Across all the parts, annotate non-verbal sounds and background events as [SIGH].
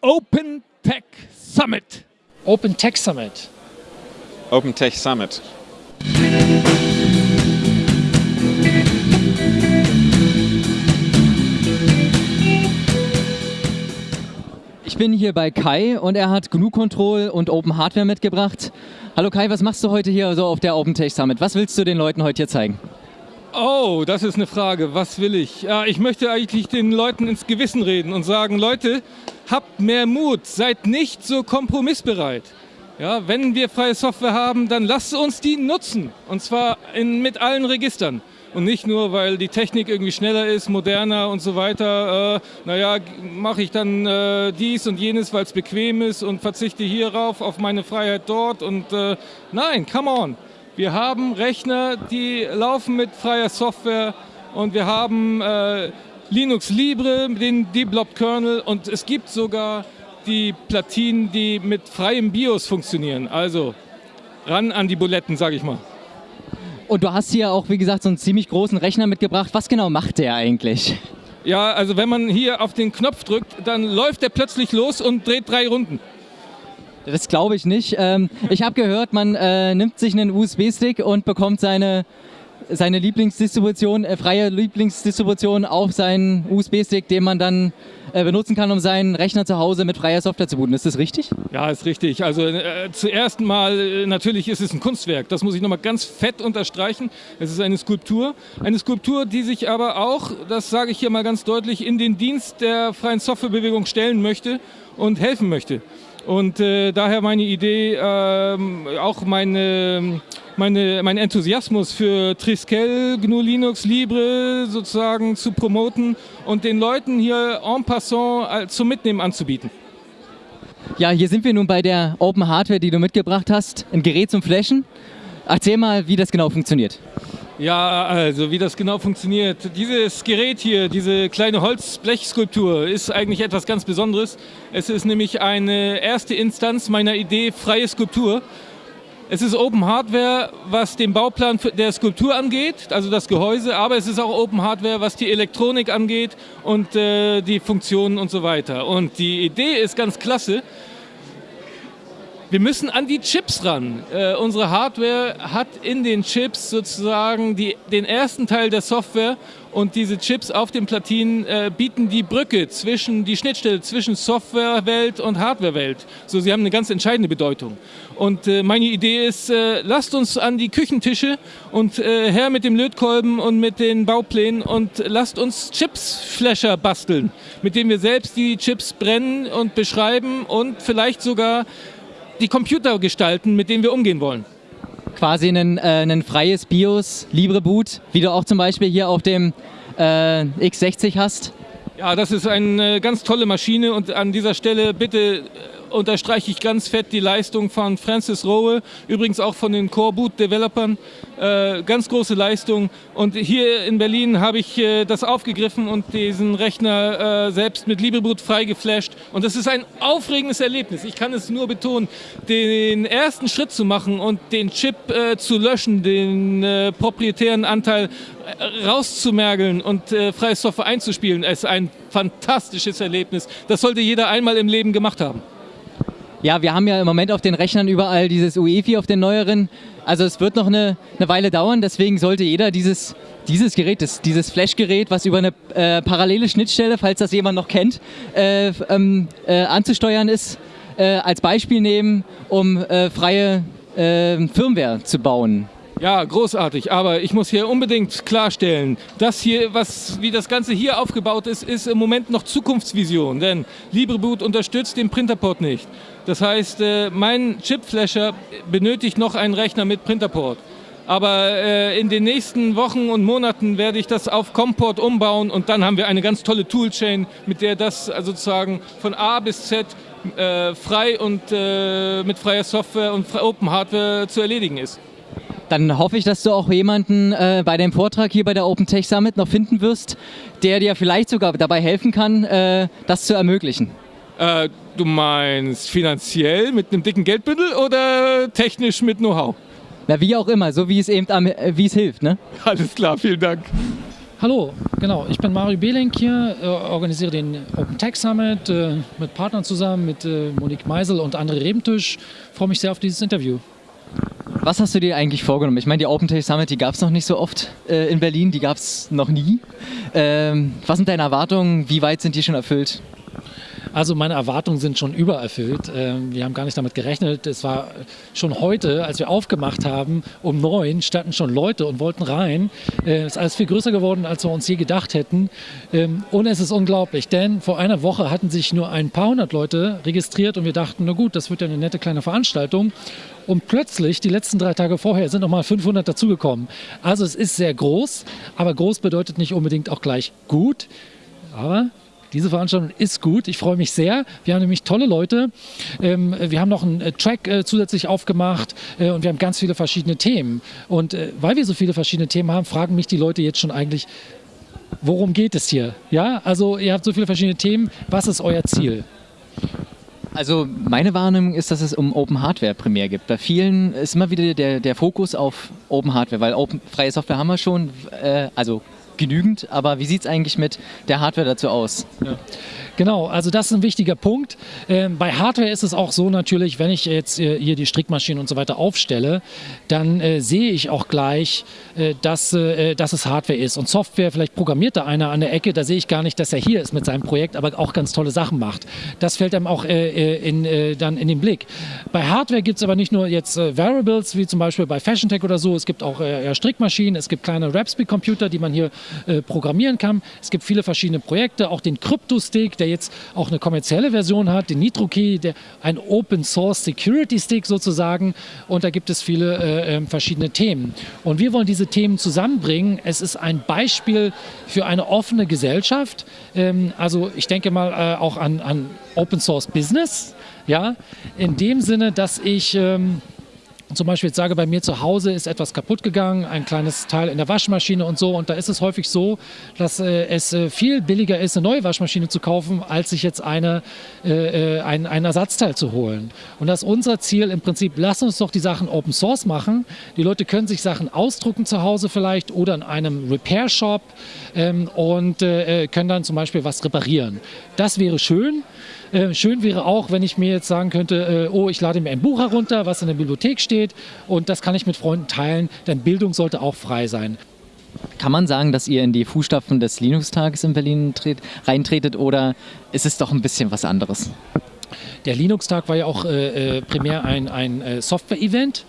Open Tech Summit. Open Tech Summit. Open Tech Summit. Ich bin hier bei Kai und er hat GNU Control und Open Hardware mitgebracht. Hallo Kai, was machst du heute hier so auf der Open Tech Summit? Was willst du den Leuten heute hier zeigen? Oh, das ist eine Frage. Was will ich? Ja, ich möchte eigentlich den Leuten ins Gewissen reden und sagen, Leute, habt mehr Mut, seid nicht so kompromissbereit. Ja, wenn wir freie Software haben, dann lasst uns die nutzen. Und zwar in, mit allen Registern. Und nicht nur, weil die Technik irgendwie schneller ist, moderner und so weiter. Äh, naja, mache ich dann äh, dies und jenes, weil es bequem ist und verzichte hierauf auf meine Freiheit dort. Und äh, nein, come on. Wir haben Rechner, die laufen mit freier Software und wir haben äh, Linux Libre, den Developed Kernel und es gibt sogar die Platinen, die mit freiem BIOS funktionieren. Also ran an die Buletten, sage ich mal. Und du hast hier auch, wie gesagt, so einen ziemlich großen Rechner mitgebracht. Was genau macht der eigentlich? Ja, also wenn man hier auf den Knopf drückt, dann läuft der plötzlich los und dreht drei Runden. Das glaube ich nicht. Ähm, ich habe gehört, man äh, nimmt sich einen USB-Stick und bekommt seine, seine Lieblingsdistribution, äh, freie Lieblingsdistribution auf seinen USB-Stick, den man dann äh, benutzen kann, um seinen Rechner zu Hause mit freier Software zu booten. Ist das richtig? Ja, ist richtig. Also äh, zuerst mal, äh, natürlich ist es ein Kunstwerk. Das muss ich nochmal ganz fett unterstreichen. Es ist eine Skulptur. Eine Skulptur, die sich aber auch, das sage ich hier mal ganz deutlich, in den Dienst der freien Softwarebewegung stellen möchte und helfen möchte. Und äh, daher meine Idee, ähm, auch meine, meine, mein Enthusiasmus für Triskel, GNU Linux, Libre sozusagen zu promoten und den Leuten hier en passant zum Mitnehmen anzubieten. Ja, hier sind wir nun bei der Open Hardware, die du mitgebracht hast, ein Gerät zum Flashen. Erzähl mal, wie das genau funktioniert. Ja, also wie das genau funktioniert. Dieses Gerät hier, diese kleine Holzblechskulptur, ist eigentlich etwas ganz Besonderes. Es ist nämlich eine erste Instanz meiner Idee freie Skulptur. Es ist Open Hardware, was den Bauplan der Skulptur angeht, also das Gehäuse, aber es ist auch Open Hardware, was die Elektronik angeht und äh, die Funktionen und so weiter. Und die Idee ist ganz klasse. Wir müssen an die Chips ran. Äh, unsere Hardware hat in den Chips sozusagen die, den ersten Teil der Software und diese Chips auf den Platinen äh, bieten die Brücke zwischen, die Schnittstelle zwischen Softwarewelt und Hardwarewelt. So, sie haben eine ganz entscheidende Bedeutung. Und äh, meine Idee ist, äh, lasst uns an die Küchentische und äh, her mit dem Lötkolben und mit den Bauplänen und lasst uns Chipsflasher basteln, mit denen wir selbst die Chips brennen und beschreiben und vielleicht sogar die Computer gestalten, mit denen wir umgehen wollen. Quasi ein, äh, ein freies BIOS, LibreBoot, wie du auch zum Beispiel hier auf dem äh, X60 hast. Ja, das ist eine ganz tolle Maschine und an dieser Stelle bitte unterstreiche ich ganz fett die Leistung von Francis Rowe, übrigens auch von den Core Boot Developern. Äh, ganz große Leistung. Und hier in Berlin habe ich äh, das aufgegriffen und diesen Rechner äh, selbst mit LibreBoot freigeflasht. Und das ist ein aufregendes Erlebnis. Ich kann es nur betonen, den ersten Schritt zu machen und den Chip äh, zu löschen, den äh, proprietären Anteil äh, rauszumergeln und freie Software einzuspielen, ist ein fantastisches Erlebnis. Das sollte jeder einmal im Leben gemacht haben. Ja, wir haben ja im Moment auf den Rechnern überall dieses UEFI auf den neueren. Also es wird noch eine, eine Weile dauern, deswegen sollte jeder dieses, dieses Gerät, das, dieses Flash-Gerät, was über eine äh, parallele Schnittstelle, falls das jemand noch kennt, äh, ähm, äh, anzusteuern ist, äh, als Beispiel nehmen, um äh, freie äh, Firmware zu bauen. Ja, großartig. Aber ich muss hier unbedingt klarstellen, das hier, was, wie das Ganze hier aufgebaut ist, ist im Moment noch Zukunftsvision. Denn LibreBoot unterstützt den Printerport nicht. Das heißt, äh, mein Chipflasher benötigt noch einen Rechner mit Printerport. Aber äh, in den nächsten Wochen und Monaten werde ich das auf Comport umbauen und dann haben wir eine ganz tolle Toolchain, mit der das sozusagen von A bis Z äh, frei und äh, mit freier Software und Open Hardware zu erledigen ist. Dann hoffe ich, dass du auch jemanden äh, bei deinem Vortrag hier bei der Open Tech Summit noch finden wirst, der dir vielleicht sogar dabei helfen kann, äh, das zu ermöglichen. Äh, du meinst finanziell mit einem dicken Geldbündel oder technisch mit Know-how? Na, wie auch immer, so wie es eben wie es hilft, ne? [LAUGHS] Alles klar, vielen Dank. Hallo, genau. Ich bin Mario Behlenk hier, äh, organisiere den Open Tech Summit äh, mit Partnern zusammen, mit äh, Monique Meisel und André Rebentisch. Freue mich sehr auf dieses Interview. Was hast du dir eigentlich vorgenommen? Ich meine, die Open Tech Summit, die gab es noch nicht so oft äh, in Berlin, die gab es noch nie. Ähm, was sind deine Erwartungen? Wie weit sind die schon erfüllt? Also meine Erwartungen sind schon übererfüllt. Ähm, wir haben gar nicht damit gerechnet. Es war schon heute, als wir aufgemacht haben, um neun standen schon Leute und wollten rein. Äh, es ist alles viel größer geworden, als wir uns je gedacht hätten. Ähm, und es ist unglaublich, denn vor einer Woche hatten sich nur ein paar hundert Leute registriert und wir dachten, na gut, das wird ja eine nette kleine Veranstaltung. Und plötzlich, die letzten drei Tage vorher, sind nochmal 500 dazugekommen. Also es ist sehr groß, aber groß bedeutet nicht unbedingt auch gleich gut. Aber diese Veranstaltung ist gut. Ich freue mich sehr. Wir haben nämlich tolle Leute. Ähm, wir haben noch einen äh, Track äh, zusätzlich aufgemacht äh, und wir haben ganz viele verschiedene Themen. Und weil wir so viele verschiedene Themen haben, fragen mich die Leute jetzt schon eigentlich, worum geht es hier? Ja, also ihr habt so viele verschiedene Themen. Was ist euer Ziel? Also meine Wahrnehmung ist, dass es um Open Hardware primär gibt. Bei vielen ist immer wieder der, der Fokus auf Open Hardware, weil Open, freie Software haben wir schon, äh, also genügend, aber wie sieht es eigentlich mit der Hardware dazu aus? Ja. Genau, also das ist ein wichtiger Punkt. Ähm, bei Hardware ist es auch so natürlich, wenn ich jetzt äh, hier die Strickmaschinen und so weiter aufstelle, dann äh, sehe ich auch gleich, äh, dass, äh, dass es Hardware ist. Und Software, vielleicht programmiert da einer an der Ecke, da sehe ich gar nicht, dass er hier ist mit seinem Projekt, aber auch ganz tolle Sachen macht. Das fällt einem auch äh, äh, in, dann in den Blick. Bei Hardware gibt es aber nicht nur jetzt Variables, wie zum Beispiel bei Fashion Tech oder so, es gibt auch Strickmaschinen, es gibt kleine Rapspeed-Computer, die man hier programmieren kann. Es gibt viele verschiedene Projekte, auch den Crypto-Stick, der jetzt auch eine kommerzielle Version hat, den NitroKey, der, ein Open Source Security Stick sozusagen. Und da gibt es viele äh, ähm, verschiedene Themen. Und wir wollen diese Themen zusammenbringen. Es ist ein Beispiel für eine offene Gesellschaft. Ähm, also ich denke mal äh, auch an, an Open Source Business. Ja, in dem Sinne, dass ich ähm, zum Beispiel jetzt sage, bei mir zu Hause ist etwas kaputt gegangen, ein kleines Teil in der Waschmaschine und so. Und da ist es häufig so, dass äh, es äh, viel billiger ist, eine neue Waschmaschine zu kaufen, als sich jetzt eine, äh, äh ein, ein Ersatzteil zu holen. Und das ist unser Ziel im Prinzip, lass uns doch die Sachen Open Source machen. Die Leute können sich Sachen ausdrucken zu Hause vielleicht oder in einem Repair Shop ähm, und äh, äh, können dann zum Beispiel was reparieren. Das wäre schön. Äh, schön wäre auch, wenn ich mir jetzt sagen könnte, äh, oh, ich lade mir ein Buch herunter, was in der Bibliothek steht und das kann ich mit Freunden teilen, denn Bildung sollte auch frei sein. Kann man sagen, dass ihr in die Fußstapfen des Linux-Tages in Berlin reintretet oder ist es doch ein bisschen was anderes? Der Linux-Tag war ja auch äh, äh, primär ein, ein äh, Software-Event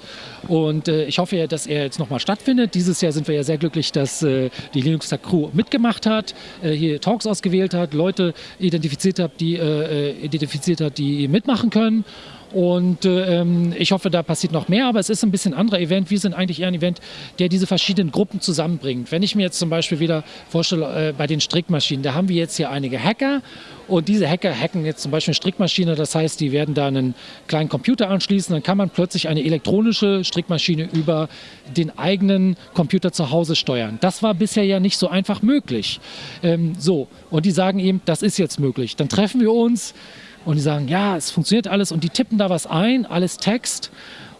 und äh, ich hoffe ja, dass er jetzt nochmal stattfindet. Dieses Jahr sind wir ja sehr glücklich, dass äh, die Linux-Tag-Crew mitgemacht hat, äh, hier Talks ausgewählt hat, Leute identifiziert hat, die, identifiziert hat, die mitmachen können. Und ähm, ich hoffe, da passiert noch mehr, aber es ist ein bisschen anderer Event. Wir sind eigentlich eher ein Event, der diese verschiedenen Gruppen zusammenbringt. Wenn ich mir jetzt zum Beispiel wieder vorstelle, äh, bei den Strickmaschinen, da haben wir jetzt hier einige Hacker und diese Hacker hacken jetzt zum Beispiel eine Strickmaschine. Das heißt, die werden da einen kleinen Computer anschließen. Dann kann man plötzlich eine elektronische Strickmaschine über den eigenen Computer zu Hause steuern. Das war bisher ja nicht so einfach möglich. Ähm, so, und die sagen eben, das ist jetzt möglich. Dann treffen wir uns und die sagen, ja, es funktioniert alles und die tippen da was ein, alles Text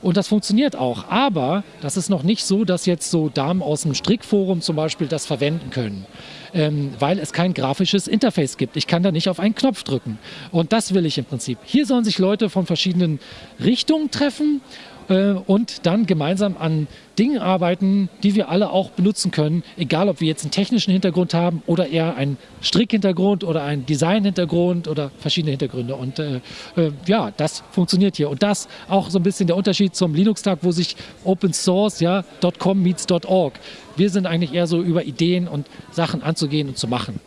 und das funktioniert auch. Aber das ist noch nicht so, dass jetzt so Damen aus dem Strickforum zum Beispiel das verwenden können, ähm, weil es kein grafisches Interface gibt. Ich kann da nicht auf einen Knopf drücken. Und das will ich im Prinzip. Hier sollen sich Leute von verschiedenen Richtungen treffen äh, und dann gemeinsam an Dingen arbeiten, die wir alle auch benutzen können, egal ob wir jetzt einen technischen Hintergrund haben oder eher einen Strickhintergrund oder einen Designhintergrund oder verschiedene Hintergründe. Und äh, äh, ja, das funktioniert hier. Und das auch so ein bisschen der Unterschied zum Linux-Tag, wo sich Open Source, ja, .com meets .org. Wir sind eigentlich eher so über Ideen und Sachen anzugehen und zu machen.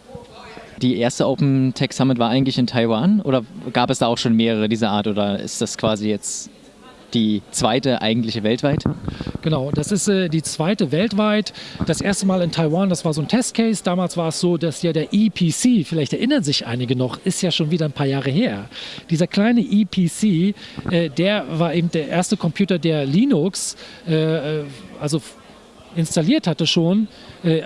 Die erste Open Tech Summit war eigentlich in Taiwan oder gab es da auch schon mehrere dieser Art oder ist das quasi jetzt die zweite eigentliche weltweit? Genau, das ist äh, die zweite weltweit. Das erste Mal in Taiwan, das war so ein Testcase. Damals war es so, dass ja der EPC, vielleicht erinnern sich einige noch, ist ja schon wieder ein paar Jahre her. Dieser kleine EPC, äh, der war eben der erste Computer, der Linux, äh, äh also installiert hatte schon äh,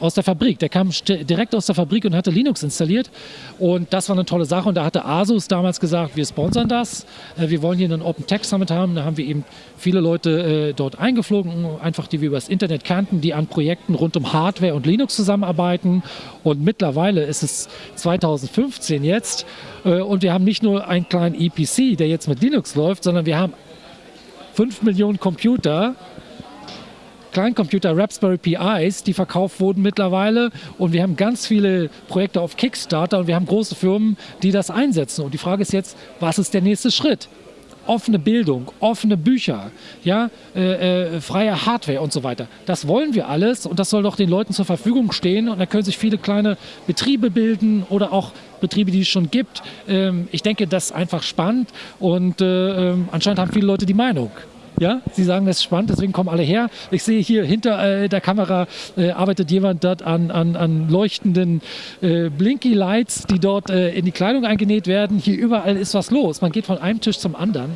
aus der Fabrik. Der kam direkt aus der Fabrik und hatte Linux installiert. Und das war eine tolle Sache. Und da hatte Asus damals gesagt, wir sponsern das. Äh, wir wollen hier einen Open Tech Summit haben. Da haben wir eben viele Leute äh, dort eingeflogen, einfach die wir übers Internet kannten, die an Projekten rund um Hardware und Linux zusammenarbeiten. Und mittlerweile ist es 2015 jetzt. Äh, und wir haben nicht nur einen kleinen EPC, der jetzt mit Linux läuft, sondern wir haben 5 Millionen Computer, Kleincomputer Raspberry Pis, die verkauft wurden mittlerweile. Und wir haben ganz viele Projekte auf Kickstarter und wir haben große Firmen, die das einsetzen. Und die Frage ist jetzt, was ist der nächste Schritt? offene Bildung, offene Bücher, ja, äh, äh, freie Hardware und so weiter. Das wollen wir alles und das soll doch den Leuten zur Verfügung stehen und da können sich viele kleine Betriebe bilden oder auch Betriebe, die es schon gibt. Ähm, ich denke, das ist einfach spannend und äh, ähm, anscheinend haben viele Leute die Meinung. Ja, Sie sagen, das ist spannend, deswegen kommen alle her. Ich sehe hier hinter äh, der Kamera äh, arbeitet jemand dort an, an, an leuchtenden äh, Blinky Lights, die dort äh, in die Kleidung eingenäht werden. Hier überall ist was los. Man geht von einem Tisch zum anderen.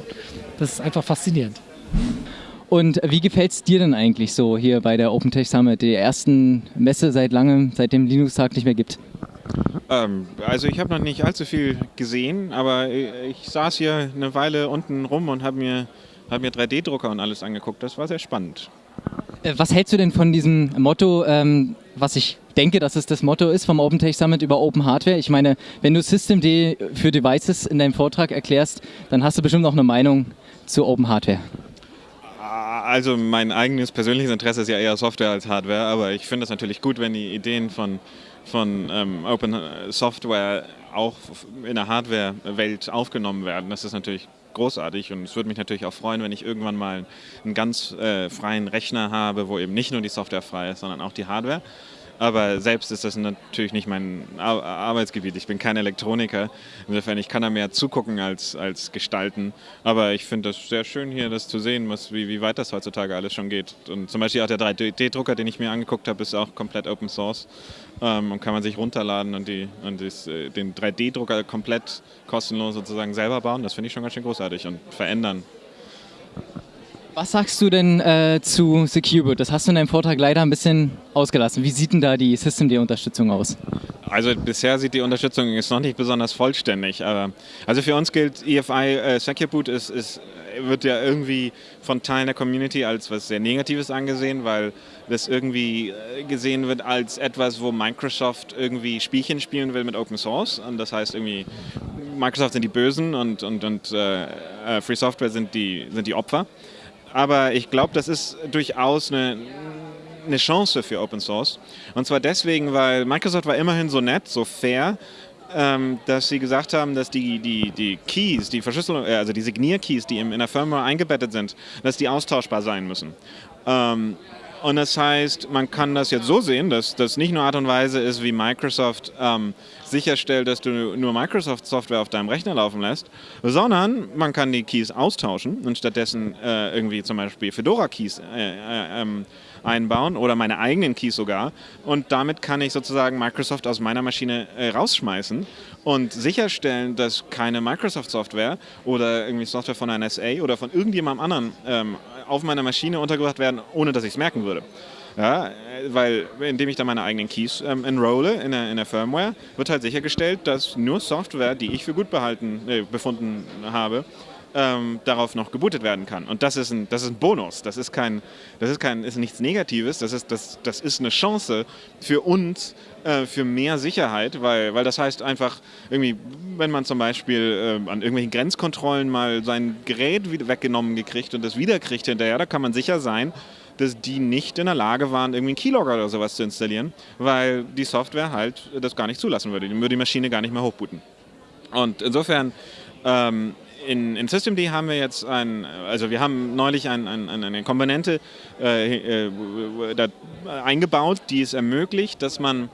Das ist einfach faszinierend. Und wie gefällt es dir denn eigentlich so hier bei der OpenTech Summit, der ersten Messe seit langem, seit dem Linux-Tag nicht mehr gibt? Ähm, also ich habe noch nicht allzu viel gesehen, aber ich saß hier eine Weile unten rum und habe mir habe mir 3D-Drucker und alles angeguckt. Das war sehr spannend. Äh, was hältst du denn von diesem Motto, ähm, was ich denke, dass es das Motto ist vom OpenTech Summit über Open Hardware? Ich meine, wenn du Systemd für Devices in deinem Vortrag erklärst, dann hast du bestimmt auch eine Meinung zu Open Hardware. Also mein eigenes persönliches Interesse ist ja eher Software als Hardware, aber ich finde es natürlich gut, wenn die Ideen von, von ähm, Open Software auch in der Hardware-Welt aufgenommen werden. Das ist natürlich großartig und es würde mich natürlich auch freuen, wenn ich irgendwann mal einen ganz äh, freien Rechner habe, wo eben nicht nur die Software frei ist, sondern auch die Hardware. Aber selbst ist das natürlich nicht mein Arbeitsgebiet. Ich bin kein Elektroniker. Insofern, ich kann da mehr zugucken als, als gestalten. Aber ich finde das sehr schön hier, das zu sehen, was, wie, wie weit das heutzutage alles schon geht. Und zum Beispiel auch der 3D-Drucker, den ich mir angeguckt habe, ist auch komplett Open Source. Ähm, und kann man sich runterladen und, die, und das, äh, den 3D-Drucker komplett kostenlos sozusagen selber bauen. Das finde ich schon ganz schön großartig und verändern. Was sagst du denn äh, zu Secureboot? Das hast du in deinem Vortrag leider ein bisschen ausgelassen. Wie sieht denn da die Systemd-Unterstützung aus? Also bisher sieht die Unterstützung ist noch nicht besonders vollständig. Aber also für uns gilt EFI äh, Secureboot ist, ist, wird ja irgendwie von Teilen der Community als was sehr Negatives angesehen, weil das irgendwie äh, gesehen wird als etwas, wo Microsoft irgendwie Spielchen spielen will mit Open Source. Und das heißt irgendwie, Microsoft sind die Bösen und, und, und äh, äh Free Software sind die, sind die Opfer. Aber ich glaube, das ist durchaus eine, eine Chance für Open Source. Und zwar deswegen, weil Microsoft war immerhin so nett, so fair, ähm, dass sie gesagt haben, dass die, die, die Keys, die Verschlüsselung, äh, also die Signierkeys, die in der Firmware eingebettet sind, dass die austauschbar sein müssen. Und das heißt, man kann das jetzt so sehen, dass das nicht nur Art und Weise ist, wie Microsoft ähm, sicherstellt, dass du nur Microsoft-Software auf deinem Rechner laufen lässt, sondern man kann die Keys austauschen und stattdessen äh, irgendwie zum Beispiel Fedora-Keys äh, äh, ähm, einbauen oder meine eigenen Keys sogar. Und damit kann ich sozusagen Microsoft aus meiner Maschine äh, rausschmeißen und sicherstellen, dass keine Microsoft-Software oder irgendwie Software von einer NSA oder von irgendjemandem anderen ähm, auf meiner Maschine untergebracht werden, ohne dass ich es merken würde. Ja, weil indem ich da meine eigenen Keys ähm, enrolle in der, in der Firmware, wird halt sichergestellt, dass nur Software, die ich für gut behalten, äh, befunden habe, ähm, darauf noch gebootet werden kann. Und das ist ein, das ist ein Bonus. Das ist, kein, das ist, kein, ist nichts Negatives. Das ist, das, das ist eine Chance für uns, äh, für mehr Sicherheit, weil, weil das heißt einfach, irgendwie, wenn man zum Beispiel äh, an irgendwelchen Grenzkontrollen mal sein Gerät weggenommen gekriegt und das wiederkriegt hinterher, da kann man sicher sein, dass die nicht in der Lage waren, irgendwie einen Keylogger oder sowas zu installieren, weil die Software halt das gar nicht zulassen würde. Die würde die Maschine gar nicht mehr hochbooten. Und insofern ähm, in, in Systemd haben wir jetzt ein, also wir haben neulich ein, ein, eine Komponente äh, äh, da eingebaut, die es ermöglicht, dass man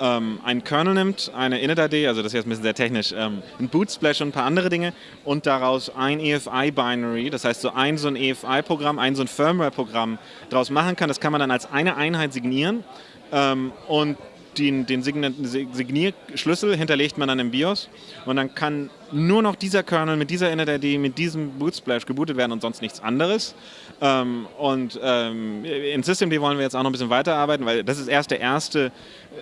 ähm, einen Kernel nimmt, eine Init-ID, also das ist jetzt ein bisschen sehr technisch, ähm, ein Bootsplash und ein paar andere Dinge und daraus ein EFI-Binary, das heißt so ein so ein EFI-Programm, ein so ein Firmware-Programm daraus machen kann. Das kann man dann als eine Einheit signieren ähm, und den, den Signierschlüssel hinterlegt man dann im BIOS und dann kann nur noch dieser Kernel mit dieser Init-ID, mit diesem Bootsplash gebootet werden und sonst nichts anderes. Ähm, und ähm, in Systemd wollen wir jetzt auch noch ein bisschen weiterarbeiten, weil das ist erst der erste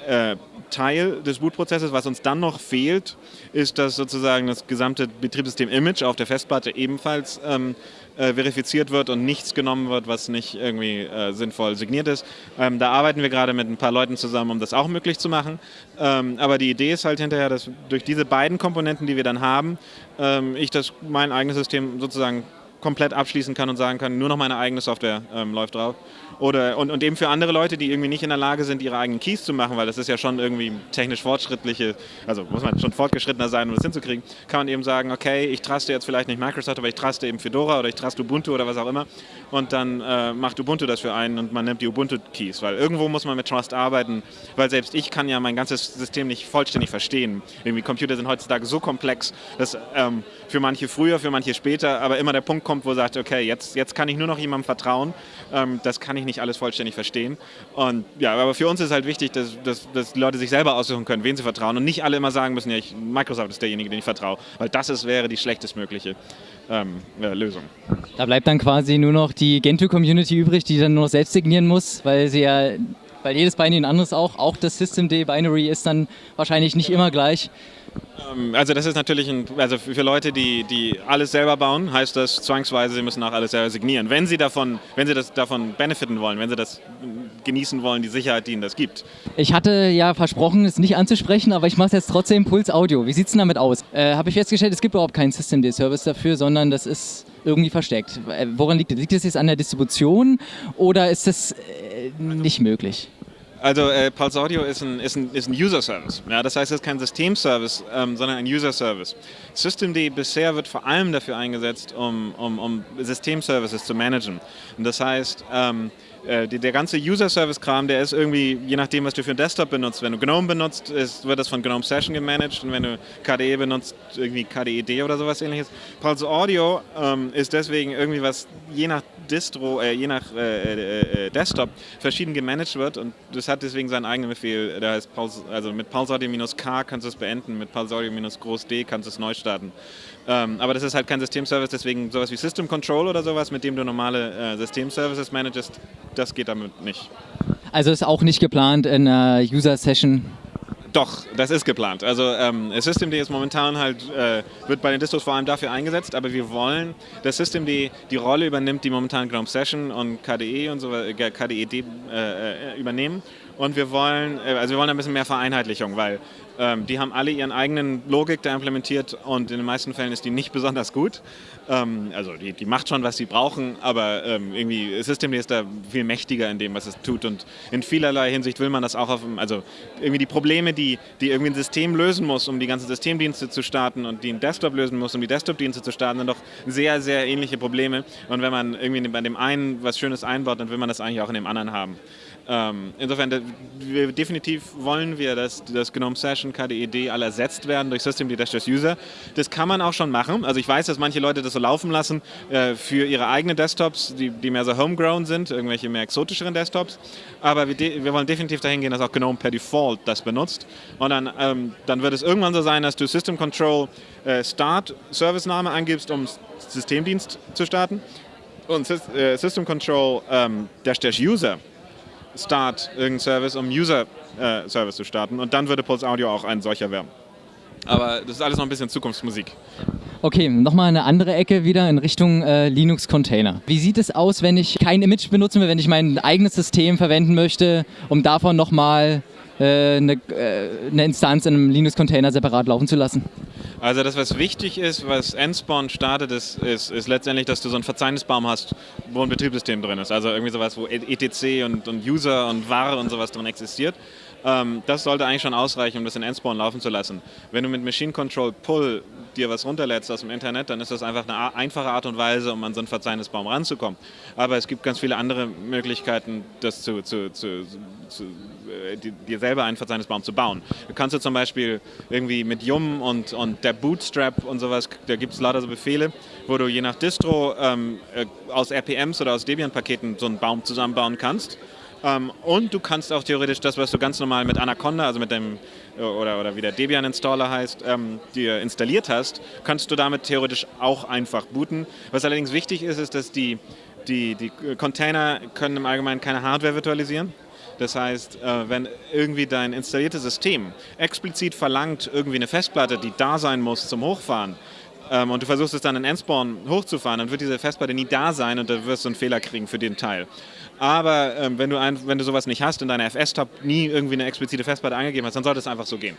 äh, Teil des Bootprozesses. Was uns dann noch fehlt, ist, dass sozusagen das gesamte Betriebssystem-Image auf der Festplatte ebenfalls ähm, äh, verifiziert wird und nichts genommen wird, was nicht irgendwie äh, sinnvoll signiert ist. Ähm, da arbeiten wir gerade mit ein paar Leuten zusammen, um das auch möglich zu machen. Ähm, aber die Idee ist halt hinterher, dass durch diese beiden Komponenten, die wir dann haben, ähm, ich das mein eigenes System sozusagen komplett abschließen kann und sagen kann, nur noch meine eigene Software ähm, läuft drauf. Oder, und, und eben für andere Leute, die irgendwie nicht in der Lage sind, ihre eigenen Keys zu machen, weil das ist ja schon irgendwie technisch fortschrittliche, also muss man schon fortgeschrittener sein, um das hinzukriegen, kann man eben sagen, okay, ich traste jetzt vielleicht nicht Microsoft, aber ich traste eben Fedora oder ich traste Ubuntu oder was auch immer und dann äh, macht Ubuntu das für einen und man nimmt die Ubuntu-Keys, weil irgendwo muss man mit Trust arbeiten, weil selbst ich kann ja mein ganzes System nicht vollständig verstehen. Irgendwie Computer sind heutzutage so komplex, dass ähm, für manche früher, für manche später, aber immer der Punkt kommt, wo sagt, okay, jetzt, jetzt kann ich nur noch jemandem vertrauen, ähm, das kann ich nicht alles vollständig verstehen. Und ja, aber für uns ist halt wichtig, dass, dass, dass Leute sich selber aussuchen können, wen sie vertrauen und nicht alle immer sagen müssen, ja, ich, Microsoft ist derjenige, den ich vertraue, weil das ist, wäre die schlechtestmögliche ähm, ja, Lösung. Da bleibt dann quasi nur noch die Gentoo-Community übrig, die dann nur noch selbst signieren muss, weil sie ja, weil jedes Binary ein anderes auch, auch das Systemd-Binary ist dann wahrscheinlich nicht immer gleich. Ähm, also das ist natürlich, ein, also für Leute, die, die alles selber bauen, heißt das zwangsweise, sie müssen auch alles selber signieren. Wenn sie davon, wenn sie das davon benefiten wollen, wenn sie das genießen wollen, die Sicherheit, die ihnen das gibt. Ich hatte ja versprochen, es nicht anzusprechen, aber ich mache es jetzt trotzdem Puls Audio. Wie sieht es denn damit aus? Äh, Habe ich festgestellt, es gibt überhaupt keinen Systemd-Service dafür, sondern das ist irgendwie versteckt. Äh, woran liegt das? Liegt das jetzt an der Distribution oder ist das äh, nicht möglich? Also äh, Pulse Audio ist ein, ist ein, ist ein User-Service. Ja, das heißt, es ist kein System-Service, ähm, sondern ein User-Service. Systemd bisher wird vor allem dafür eingesetzt, um, um, um System-Services zu managen. Und das heißt, ähm, äh, der ganze User-Service-Kram, der ist irgendwie, je nachdem, was du für einen Desktop benutzt. Wenn du GNOME benutzt, ist, wird das von GNOME Session gemanagt und wenn du KDE benutzt, irgendwie KDED oder sowas ähnliches. Pulse Audio ähm, ist deswegen irgendwie was je nach Distro, äh, je nach äh, äh, äh, Desktop verschieden gemanagt wird und das hat deswegen seinen eigenen Befehl. Der heißt Pulse, also mit Pulse Audio-K kannst du es beenden, mit Pulse Audio-Groß D kannst du es neu starten. Ähm, aber das ist halt kein Systemservice, deswegen sowas wie System Control oder sowas, mit dem du normale äh, Systemservices managest, das geht damit nicht. Also ist auch nicht geplant in einer User-Session doch, das ist geplant. Also ähm, Systemd ist momentan halt, äh, wird bei den Distros vor allem dafür eingesetzt, aber wir wollen, dass Systemd die Rolle übernimmt, die momentan GNOME Session und KDE und so äh, KDED äh, äh, übernehmen. Und wir wollen, äh, also wir wollen ein bisschen mehr Vereinheitlichung, weil ähm, die haben alle ihren eigenen Logik da implementiert und in den meisten Fällen ist die nicht besonders gut. Ähm, also die, die macht schon, was sie brauchen, aber ähm, irgendwie Systemd ist da viel mächtiger in dem, was es tut und in vielerlei Hinsicht will man das auch auf, also irgendwie die Probleme, die, die irgendwie ein System lösen muss, um die ganzen Systemdienste zu starten und die ein Desktop lösen muss, um die Desktop-Dienste zu starten, sind doch sehr, sehr ähnliche Probleme und wenn man irgendwie bei dem einen was Schönes einbaut, dann will man das eigentlich auch in dem anderen haben. Ähm, insofern, definitiv wollen wir, dass das GNOME Session, KDED alle ersetzt werden durch System Detached User. Das kann man auch schon machen. Also ich weiß, dass manche Leute das so laufen lassen äh, für ihre eigenen Desktops, die, die, mehr so homegrown sind, irgendwelche mehr exotischeren Desktops. Aber wir, wir, wollen definitiv dahin gehen, dass auch GNOME per Default das benutzt. Und dann, ähm, dann wird es irgendwann so sein, dass du System Control äh, Start Service-Name eingibst, um Systemdienst zu starten. Und äh, System Control ähm, Dash Dash User Start irgendein Service, um User-Service äh, zu starten. Und dann würde Pulse Audio auch ein solcher werden. Aber das ist alles noch ein bisschen Zukunftsmusik. Okay, nochmal eine andere Ecke wieder in Richtung äh, Linux-Container. Wie sieht es aus, wenn ich kein Image benutzen will, wenn ich mein eigenes System verwenden möchte, um davon nochmal äh, eine, äh, eine Instanz in einem Linux-Container separat laufen zu lassen? Also das, was wichtig ist, was Nspawn startet, ist, ist, ist, letztendlich, dass du so einen Verzeichnisbaum hast, wo ein Betriebssystem drin ist. Also irgendwie sowas, wo etc und, und User und Ware und sowas drin existiert. Ähm, das sollte eigentlich schon ausreichen, um das in Nspawn laufen zu lassen. Wenn du mit Machine Control Pull dir was runterlädst aus dem Internet, dann ist das einfach eine einfache Art und Weise, um an so einen Verzeichnisbaum ranzukommen. Aber es gibt ganz viele andere Möglichkeiten, das zu, zu, zu, zu äh, dir selber einen Verzeichnisbaum zu bauen. Du kannst du zum Beispiel irgendwie mit Yum und, und der Bootstrap und sowas, da gibt es lauter so Befehle, wo du je nach Distro ähm, äh, aus RPMs oder aus Debian-Paketen so einen Baum zusammenbauen kannst Ähm, und du kannst auch theoretisch das, was du ganz normal mit Anaconda, also mit dem, oder, oder wie der Debian Installer heißt, ähm, dir installiert hast, kannst du damit theoretisch auch einfach booten. Was allerdings wichtig ist, ist, dass die, die, die Container können im Allgemeinen keine Hardware virtualisieren. Das heißt, äh, wenn irgendwie dein installiertes System explizit verlangt, irgendwie eine Festplatte, die da sein muss zum Hochfahren, ähm, und du versuchst es dann in Endspawn hochzufahren, dann wird diese Festplatte nie da sein und da wirst du einen Fehler kriegen für den Teil. Aber ähm, wenn, du ein, wenn du sowas nicht hast, in deiner FS-Tab nie irgendwie eine explizite Festplatte angegeben hast, dann sollte es einfach so gehen.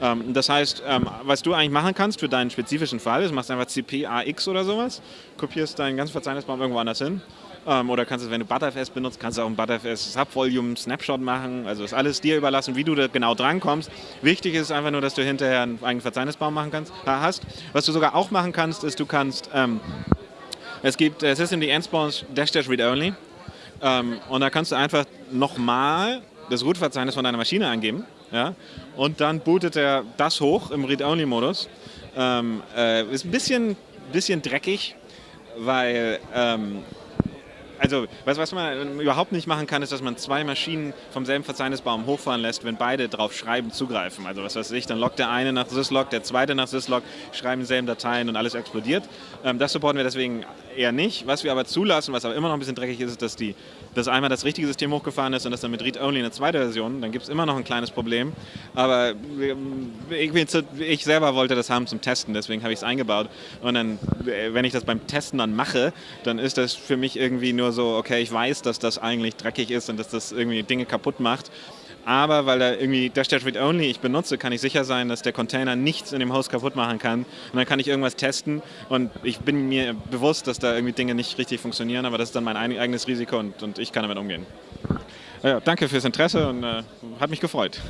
Ähm, das heißt, ähm, was du eigentlich machen kannst für deinen spezifischen Fall, ist, machst einfach CP-AX oder sowas, kopierst deinen ganzen Verzeichnisbaum irgendwo anders hin ähm, oder kannst du, wenn du ButterFS benutzt, kannst du auch ein ButterFS Subvolume Snapshot machen. Also ist alles dir überlassen, wie du da genau drankommst. Wichtig ist einfach nur, dass du hinterher einen eigenen Verzeichnisbaum machen kannst, hast. Was du sogar auch machen kannst, ist, du kannst, ähm, es gibt äh, System die Endspawns Dash Dash Read Only. Ähm, und da kannst du einfach nochmal das Root-Verzeichnis von deiner Maschine angeben. Ja? Und dann bootet er das hoch im Read-Only-Modus. Ähm, äh, ist ein bisschen, bisschen dreckig, weil ähm, also was, was man überhaupt nicht machen kann, ist, dass man zwei Maschinen vom selben Verzeichnisbaum hochfahren lässt, wenn beide drauf schreiben, zugreifen. Also was weiß ich, dann loggt der eine nach syslog, der zweite nach syslog, schreiben dieselben Dateien und alles explodiert. Ähm, das supporten wir deswegen eher nicht. Was wir aber zulassen, was aber immer noch ein bisschen dreckig ist, ist, dass, die, dass einmal das richtige System hochgefahren ist und das dann mit Read-Only eine zweite Version. Dann gibt es immer noch ein kleines Problem. Aber ich, ich, selber wollte das haben zum Testen, deswegen habe ich es eingebaut. Und dann, wenn ich das beim Testen dann mache, dann ist das für mich irgendwie nur so, okay, ich weiß, dass das eigentlich dreckig ist und dass das irgendwie Dinge kaputt macht. Aber weil da irgendwie Dash Dash Read Only ich benutze, kann ich sicher sein, dass der Container nichts in dem Host kaputt machen kann. Und dann kann ich irgendwas testen und ich bin mir bewusst, dass da irgendwie Dinge nicht richtig funktionieren, aber das ist dann mein eigenes Risiko und, und ich kann damit umgehen. Ja, danke fürs Interesse und äh, hat mich gefreut.